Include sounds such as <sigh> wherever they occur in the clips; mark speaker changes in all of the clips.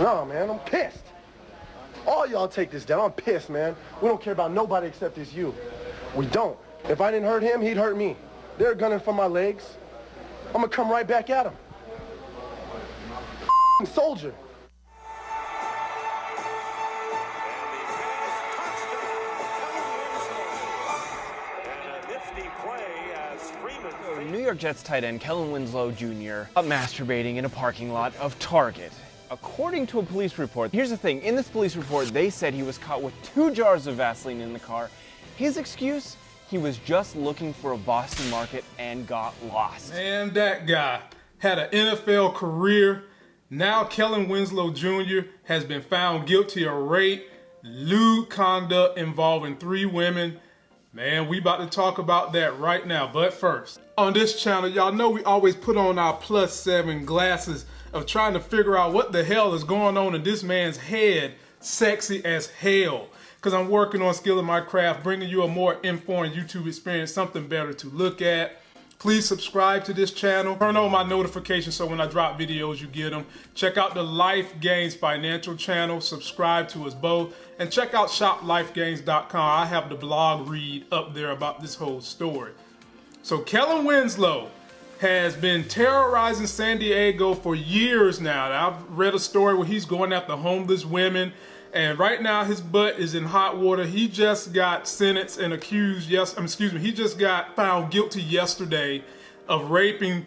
Speaker 1: No, man, I'm pissed. All y'all take this down. I'm pissed, man. We don't care about nobody except it's you. We don't. If I didn't hurt him, he'd hurt me. They're gunning for my legs. I'm gonna come right back at him. <laughs> Soldier.
Speaker 2: New York Jets tight end Kellen Winslow Jr. Uh, masturbating in a parking lot of Target. According to a police report, here's the thing, in this police report they said he was caught with two jars of Vaseline in the car. His excuse? He was just looking for a Boston market and got lost.
Speaker 3: Man, that guy had an NFL career. Now Kellen Winslow Jr. has been found guilty of rape, lewd conduct involving three women. Man, we about to talk about that right now. But first, on this channel, y'all know we always put on our plus seven glasses of trying to figure out what the hell is going on in this man's head, sexy as hell. Because I'm working on skilling my craft, bringing you a more informed YouTube experience, something better to look at. Please subscribe to this channel. Turn on my notifications so when I drop videos, you get them. Check out the Life Gains Financial channel. Subscribe to us both. And check out shoplifegains.com. I have the blog read up there about this whole story. So Kellen Winslow has been terrorizing San Diego for years now. I've read a story where he's going after homeless women and right now his butt is in hot water. He just got sentenced and accused, yes, um, excuse me, he just got found guilty yesterday of raping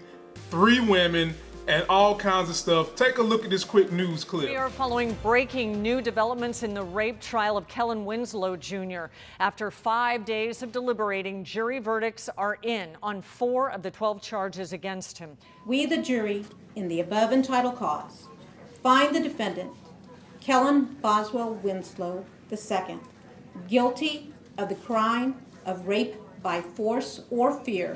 Speaker 3: three women and all kinds of stuff. Take a look at this quick news clip.
Speaker 4: We are following breaking new developments in the rape trial of Kellen Winslow Jr. After five days of deliberating, jury verdicts are in on four of the 12 charges against him.
Speaker 5: We, the jury, in the above entitled cause, find the defendant Kellen Boswell Winslow II, guilty of the crime of rape by force or fear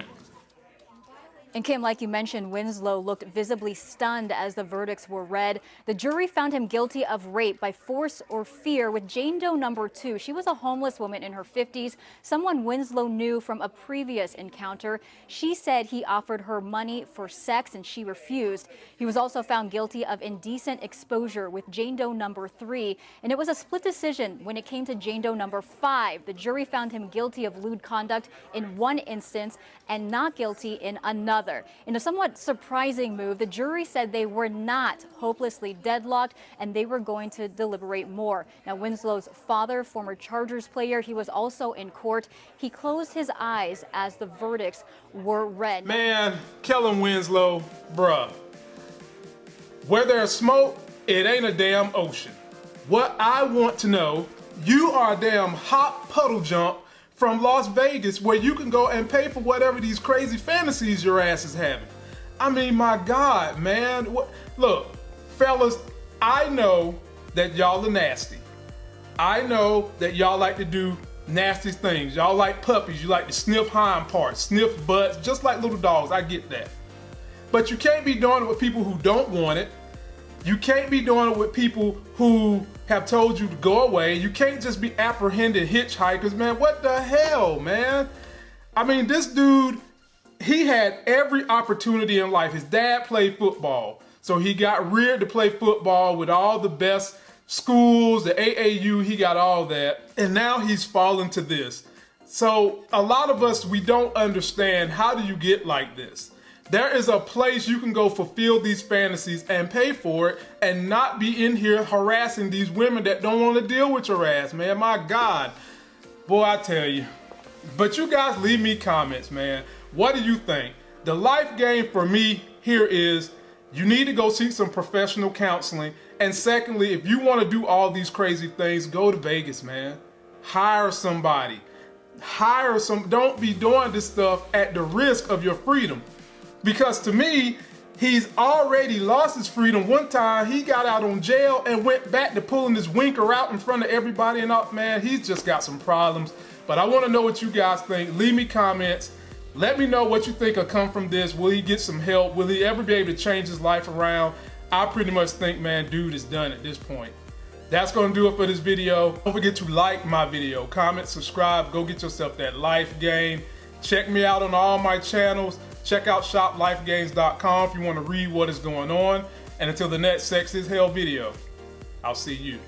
Speaker 6: and Kim, like you mentioned, Winslow looked visibly stunned as the verdicts were read. The jury found him guilty of rape by force or fear with Jane Doe number two. She was a homeless woman in her 50s, someone Winslow knew from a previous encounter. She said he offered her money for sex and she refused. He was also found guilty of indecent exposure with Jane Doe number three. And it was a split decision when it came to Jane Doe number five. The jury found him guilty of lewd conduct in one instance and not guilty in another. In a somewhat surprising move, the jury said they were not hopelessly deadlocked and they were going to deliberate more. Now, Winslow's father, former Chargers player, he was also in court. He closed his eyes as the verdicts were read.
Speaker 3: Man, Kellen Winslow, bruh. Where there's smoke, it ain't a damn ocean. What I want to know, you are a damn hot puddle jump from Las Vegas where you can go and pay for whatever these crazy fantasies your ass is having. I mean, my God, man. What, look, fellas, I know that y'all are nasty. I know that y'all like to do nasty things. Y'all like puppies. You like to sniff hind parts, sniff butts, just like little dogs. I get that. But you can't be doing it with people who don't want it. You can't be doing it with people who have told you to go away. You can't just be apprehending hitchhikers, man. What the hell, man? I mean, this dude, he had every opportunity in life. His dad played football. So he got reared to play football with all the best schools, the AAU, he got all that. And now he's fallen to this. So a lot of us, we don't understand how do you get like this? There is a place you can go fulfill these fantasies and pay for it and not be in here harassing these women that don't want to deal with your ass, man. My God. Boy, I tell you. But you guys leave me comments, man. What do you think? The life game for me here is you need to go seek some professional counseling. And secondly, if you want to do all these crazy things, go to Vegas, man. Hire somebody. Hire some, don't be doing this stuff at the risk of your freedom. Because to me, he's already lost his freedom. One time he got out on jail and went back to pulling his winker out in front of everybody and up, man, he's just got some problems. But I want to know what you guys think. Leave me comments. Let me know what you think will come from this. Will he get some help? Will he ever be able to change his life around? I pretty much think, man, dude is done at this point. That's gonna do it for this video. Don't forget to like my video, comment, subscribe, go get yourself that life game. Check me out on all my channels. Check out shoplifegains.com if you want to read what is going on. And until the next Sex is Hell video, I'll see you